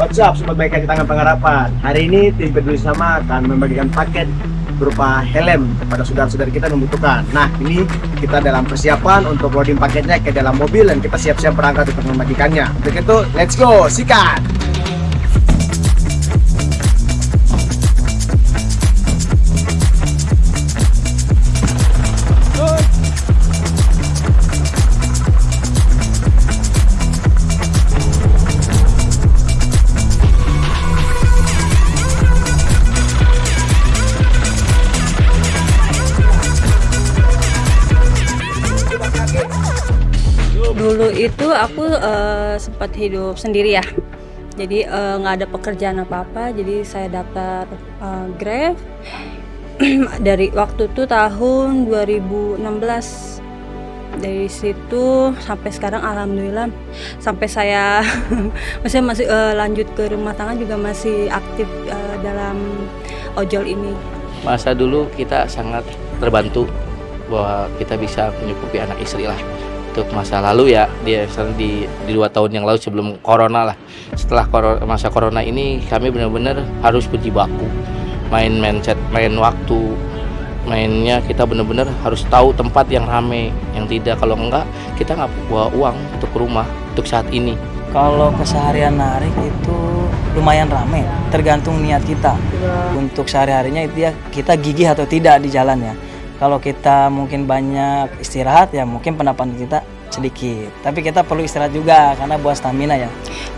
What's up Sobat Baik di Tangan Pengharapan? Hari ini tim peduli sama akan membagikan paket berupa helm kepada saudara-saudara kita yang membutuhkan. Nah ini kita dalam persiapan untuk loading paketnya ke dalam mobil dan kita siap-siap berangkat untuk membagikannya. Untuk itu let's go, sikat! Dulu itu aku eh, sempat hidup sendiri ya. Jadi eh, nggak ada pekerjaan apa apa jadi saya daftar eh, Grab. Dari waktu itu tahun 2016 dari situ sampai sekarang alhamdulillah sampai saya masih masih eh, lanjut ke rumah tangga juga masih aktif eh, dalam ojol ini. Masa dulu kita sangat terbantu bahwa kita bisa menyukupi anak istri lah untuk masa lalu ya. Misalnya di di dua tahun yang lalu sebelum corona lah. Setelah koro- masa corona ini kami benar-benar harus berjibaku main mindset main waktu. Mainnya kita benar-benar harus tahu tempat yang rame. Yang tidak kalau enggak kita nggak bawa uang untuk rumah untuk saat ini. Kalau keseharian narik itu lumayan rame, tergantung niat kita. Untuk sehari-harinya itu ya kita gigih atau tidak di jalan ya. Kalau kita mungkin banyak istirahat ya mungkin pendapatan kita sedikit. Tapi kita perlu istirahat juga karena buat stamina ya.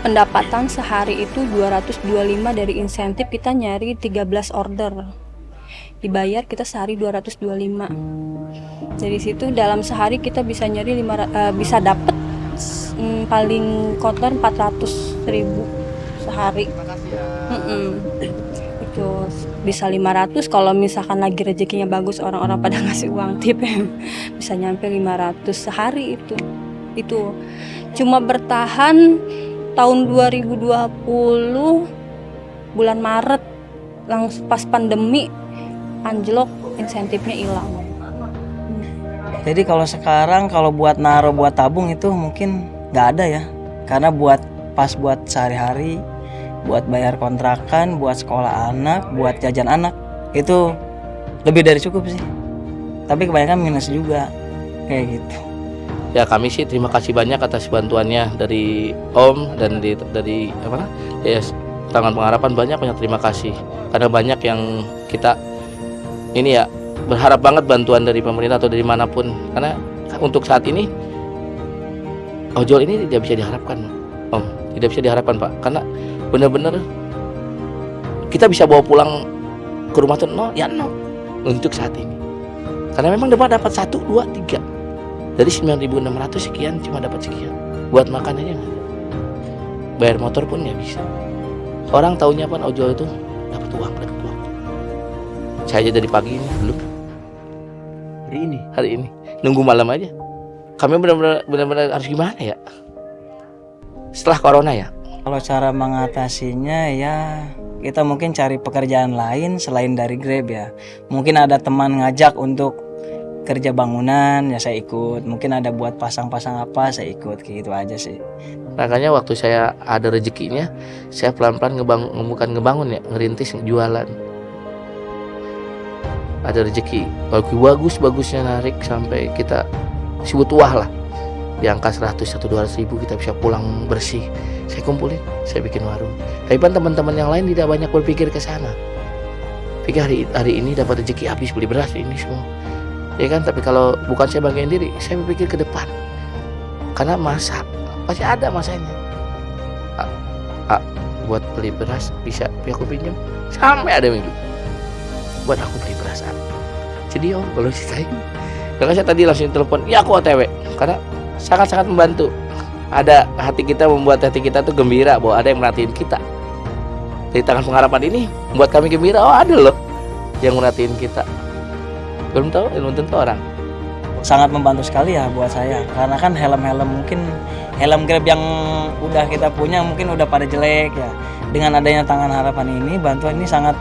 pendapatan sehari itu 225 dari insentif kita nyari 13 order dibayar kita sehari 225 dari situ dalam sehari kita bisa nyari lima, ra- eh, bisa dapet mm, paling kotor 400 ribu sehari Mm-mm. itu bisa 500 kalau misalkan lagi rezekinya bagus orang-orang pada ngasih uang tip bisa nyampe 500 sehari itu. Itu. Cuma bertahan tahun 2020 bulan Maret langsung pas pandemi anjlok insentifnya hilang. Jadi kalau sekarang kalau buat naro buat tabung itu mungkin nggak ada ya. Karena buat pas buat sehari-hari, buat bayar kontrakan, buat sekolah anak, buat jajan anak. Itu lebih dari cukup sih. Tapi kebanyakan minus juga. Kayak gitu. ya kami sih terima kasih banyak atas bantuannya dari Om dan di, dari apa ya tangan pengharapan banyak banyak terima kasih. Karena banyak yang kita ini ya berharap banget bantuan dari pemerintah atau dari mana pun. Karena untuk saat ini ojol ini tidak bisa diharapkan tidak bisa diharapkan Pak. Karena benar-benar kita bisa bawa pulang ke rumah tuh no ya no untuk saat ini. Karena memang dapat dapat satu dua tiga. Dari 9.600 sekian cuma dapat sekian. Buat makan aja nggak bayar motor pun nggak bisa. Orang taunya apa ojol itu dapat uang dapat uang. Saya aja dari pagi ini belum. Hari ini? Hari ini. Nunggu malam aja. Kami benar-benar benar-benar harus gimana ya setelah corona ya Kalau cara mengatasinya ya kita mungkin cari pekerjaan lain selain dari Grab ya. Mungkin ada teman ngajak untuk kerja bangunan ya saya ikut. Mungkin ada buat pasang-pasang apa saya ikut kayak gitu aja sih. makanya waktu saya ada rezekinya saya pelan-pelan ngebangun bukan ngebangun ya ngerintis jualan ada rezeki bagus bagus bagusnya narik sampai kita sebut wah lah di angka 100 atau 200 ribu kita bisa pulang bersih. Saya kumpulin saya bikin warung. Tapi kan teman-teman yang lain tidak banyak berpikir ke sana. Pikir hari, hari ini dapat rezeki habis beli beras ini semua. Ya kan? Tapi kalau bukan saya banggain diri saya berpikir ke depan. Karena masa pasti ada masanya. A, A, buat beli beras bisa aku pinjam sampai ada minggu. Buat aku beli beras jadi om kalau ceritain. Karena saya tadi langsung telepon ya aku otw karena sangat-sangat membantu ada hati kita membuat hati kita tuh gembira bahwa ada yang merhatiin kita dari tangan pengharapan ini membuat kami gembira oh ada loh yang merhatiin kita belum tahu belum tentu orang Sangat membantu sekali ya buat saya karena kan helm-helm mungkin helm Grab yang udah kita punya mungkin udah pada jelek ya. Dengan adanya tangan harapan ini bantuan ini sangat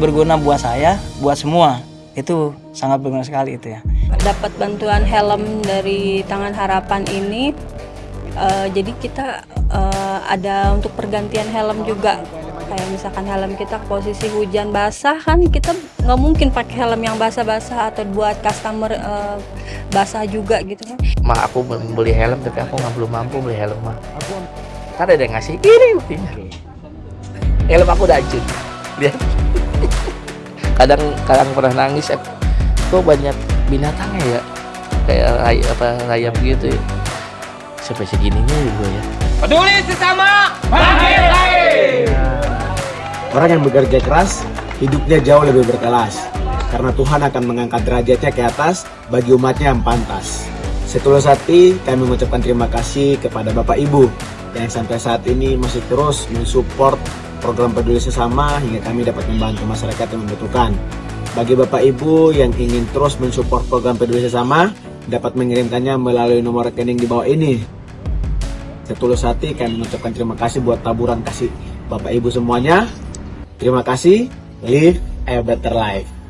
berguna buat saya, buat semua. Itu sangat berguna sekali itu ya. Dapat bantuan helm dari tangan harapan ini. Eh, jadi kita eh, ada untuk pergantian helm juga. Kayak misalkan helm kita posisi hujan basah kan kita nggak mungkin pakai helm yang basah-basah atau buat customer eh, basah juga gitu kan. Mah aku beli helm tapi aku nggak belum mampu beli helm mah kan ada yang ngasih ini buktinya helm aku udah hancur. Lihat. Kadang kadang pernah nangis kok banyak binatangnya ya kayak ray, apa rayap gitu ya sampai segininya juga ya Orang yang bekerja keras, hidupnya jauh lebih berkelas. Karena Tuhan akan mengangkat derajatnya ke atas bagi umatnya yang pantas. Setulus hati kami mengucapkan terima kasih kepada Bapak Ibu yang sampai saat ini masih terus mensupport program peduli sesama hingga kami dapat membantu masyarakat yang membutuhkan. Bagi Bapak Ibu yang ingin terus mensupport program peduli sesama, dapat mengirimkannya melalui nomor rekening di bawah ini. Setulus hati kami mengucapkan terima kasih buat taburan kasih Bapak Ibu semuanya. Terima kasih. Live a better life.